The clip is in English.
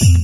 Mm-hmm.